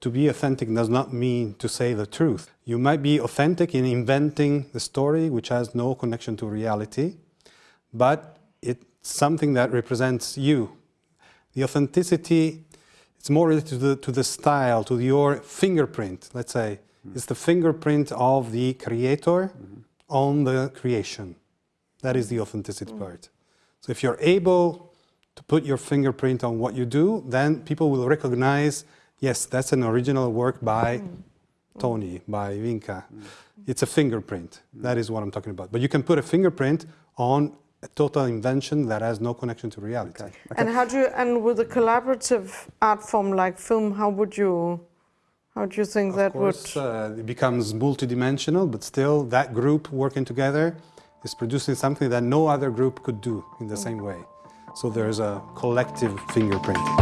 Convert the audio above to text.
To be authentic does not mean to say the truth. You might be authentic in inventing the story which has no connection to reality, but it's something that represents you. The authenticity, it's more related to the, to the style, to your fingerprint, let's say. Mm. It's the fingerprint of the creator mm -hmm. on the creation. That is the authenticity mm. part. So if you're able to put your fingerprint on what you do, then people will recognize Yes, that's an original work by mm. Tony, by Vinca. Mm. It's a fingerprint. That is what I'm talking about. But you can put a fingerprint on a total invention that has no connection to reality. Okay. Okay. And how do you, and with a collaborative art form like film, how would you, how do you think of that course, would? Uh, it becomes multidimensional, but still that group working together is producing something that no other group could do in the mm. same way. So there's a collective fingerprint.